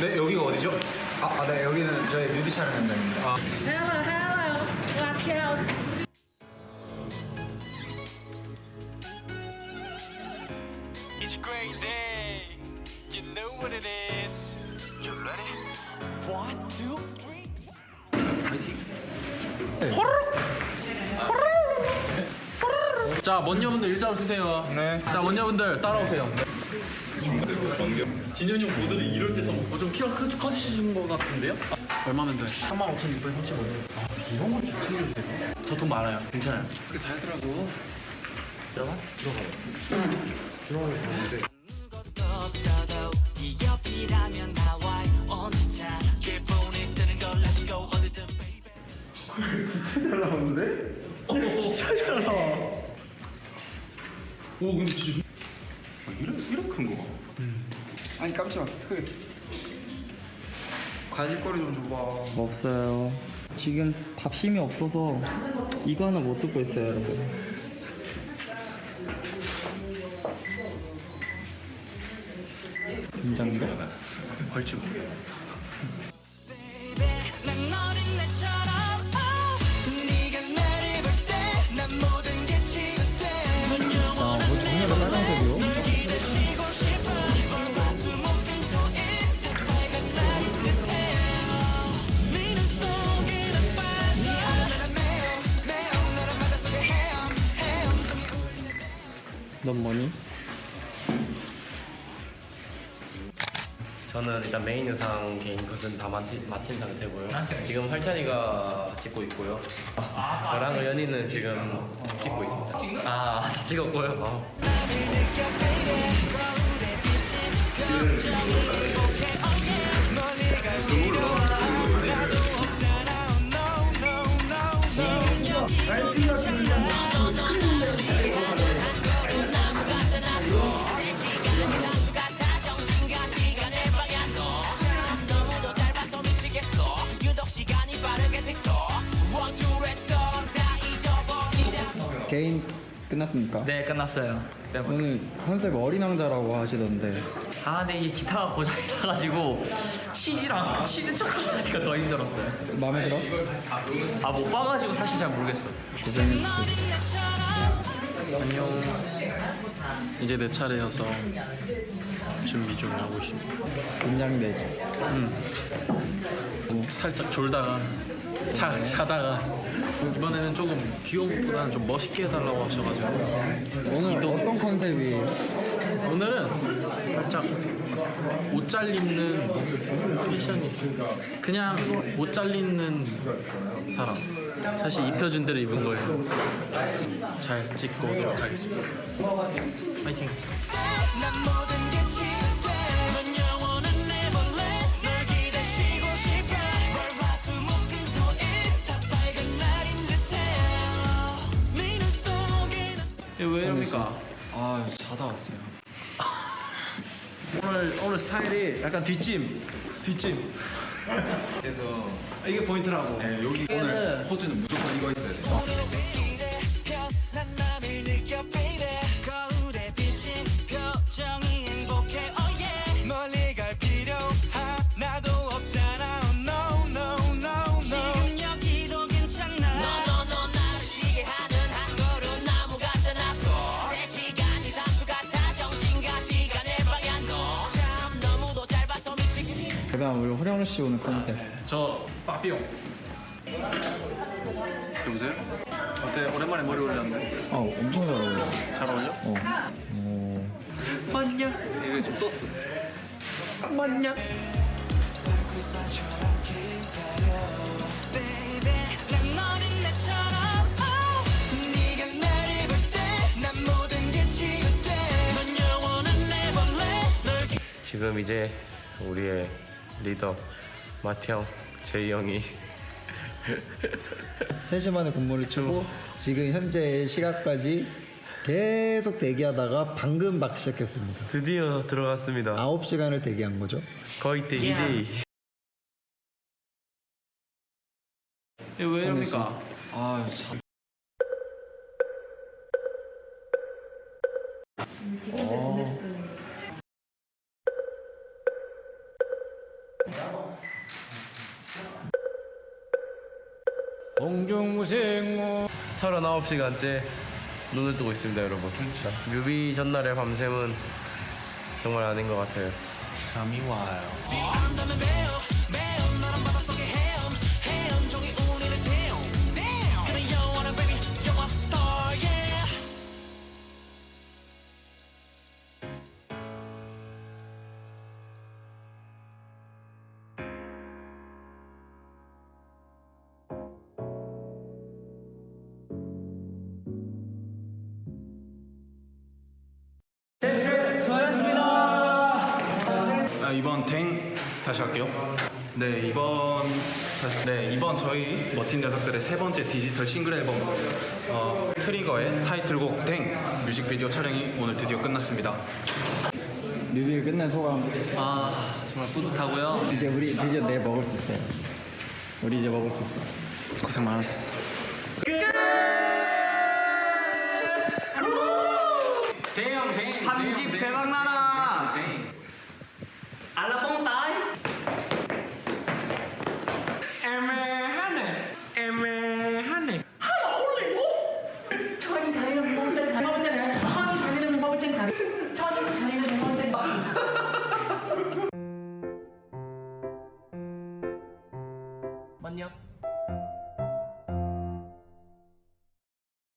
네 여기가 어디죠? 아, 아, 네, 여기는 저희 뮤비 촬영 현장입니다. Hello, hello, watch out. It's a great day. You know what it is. You ready? One, two, three. 자, 먼저분들 일자로 쓰세요. 네. 자, 먼저분들 따라오세요. 진현이 형 모델이 이럴 때 써먹고 뭐좀 키가 크, 커지신 것 같은데요? 얼마면 돼? 35,635원. 아, 이런 걸 챙겨주세요? 저 돈 많아요. 괜찮아요. 그게 살더라고. 들어가? 들어가. 없어도 네 옆이라면 나와 언제나 기분이 드는 걸 Let's go 어디든 baby. 오, 근데 진짜. 아니, 깜짝아. 그 과질거리 좀 줘봐. 없어요. 지금 밥 힘이 없어서 이거 하나 못 듣고 있어요, 여러분. 긴장돼? 벌칙. 넌 뭐니? 저는 일단 메인 의상 개인 컷은 다 마친, 마친 상태고요. 지금 활찬이가 찍고 있고요. 저랑 연희는 지금 찍고 있습니다. 아, 다 찍었고요. 어. 개인 끝났습니까? 네, 끝났어요. 오늘 컨셉 어린 왕자라고 하시던데 아, 근데 이게 기타가 고장이 나가지고 치질 않고 치는 척 하니까 더 힘들었어요. 마음에 들어? 아, 못 봐가지고 사실 잘 모르겠어요. 안녕. 이제 내 차례여서 준비 중 하고 있습니다. 긴장되지. 뭐 살짝 졸다가 자, 자다가 이번에는 조금 귀여운 것보다는 좀 멋있게 해달라고 하셔가지고. 오늘 어떤 컨셉이? 오늘은 살짝 옷잘 입는 패션이 그냥 옷잘 입는 사람. 사실 입혀준 대로 입은 걸잘 찍고 오도록 하겠습니다. 파이팅 이럽니까? 아 자다 왔어요 오늘 오늘 스타일이 약간 뒷짐 뒷짐 그래서 이게 포인트라고 네, 여기 오늘 포즈는 무조건 이거 있어야 돼. 그다음 우리 호령 씨 오늘 컨셉 저 빠삐용 여보세요? 어때? 오랜만에 머리 올렸는데 어 엄청 잘 어울려 잘 어울려? 어. 오. 맞냐? 이거 지금 소스. 맞냐? 지금 이제 우리의 리더 마태형, 제이 형이 3시 만에 근무를 치고 지금 현재 시각까지 계속 대기하다가 방금 막 시작했습니다. 드디어 들어갔습니다. 9시간을 대기한 거죠. 거의 때 EJ. 왜 이럽니까? 아, 자, 공중무생모. 39시간째 눈을 뜨고 있습니다 여러분. 뮤비 전날의 밤샘은 정말 아닌 것 같아요. 잠이 와요. 2번 탱 다시 할게요. 네 2번 네 2번 저희 멋진 녀석들의 세 번째 디지털 싱글 앨범 어, 트리거의 타이틀곡 댕 뮤직비디오 촬영이 오늘 드디어 끝났습니다. 뮤비를 끝낸 소감? 아 정말 뿌듯하고요. 이제 우리 드디어 내 먹을 수 있어요. 우리 이제 먹을 수 있어 고생 많았어. 끝! 대형 대형 3집 대박나라!